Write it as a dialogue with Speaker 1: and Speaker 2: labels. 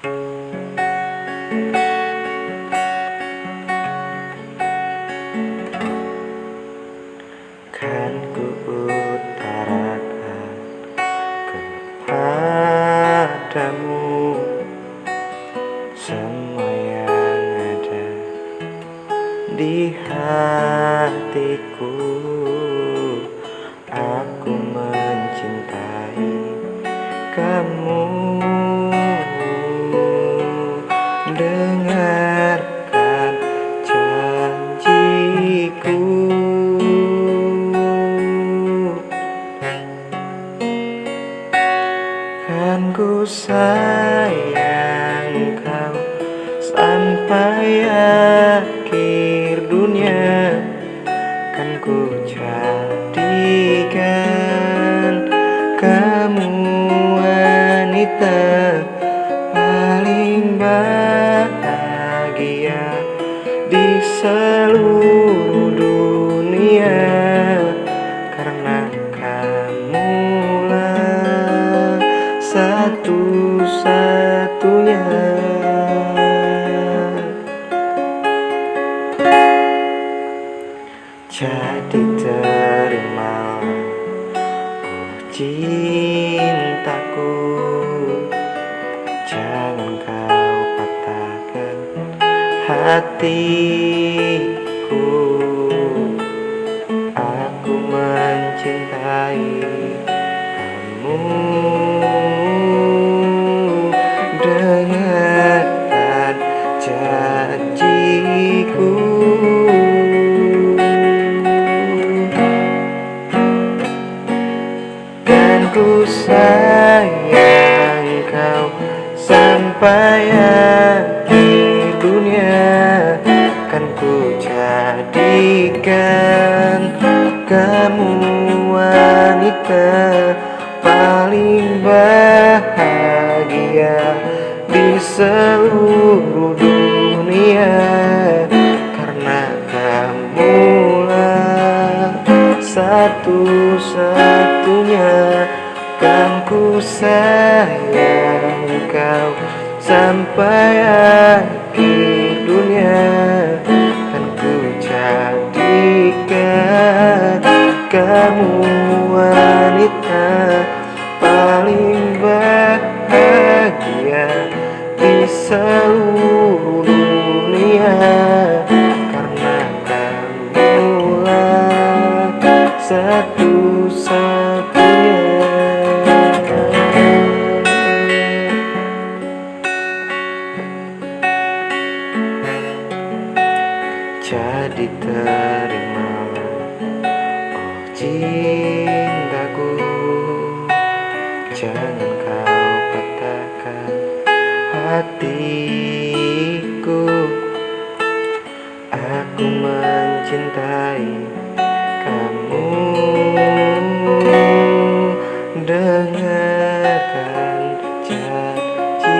Speaker 1: Kan ku utarakan kepadamu. Semua yang ada di hatiku ku sayang kau sampai akhir dunia Kan ku jadikan kamu wanita paling bahagia Jadi terimalah oh cintaku Jangan kau patahkan hatiku. Aku mencintai kamu Dengarkan Ku sayang kau sampai akhir dunia Kan ku jadikan kamu wanita paling bahagia di seluruh dunia sayang kau sampai jadi terima Oh cintaku Jangan kau patahkan hatiku. Aku mencintai kamu. Dengarkan janjiku.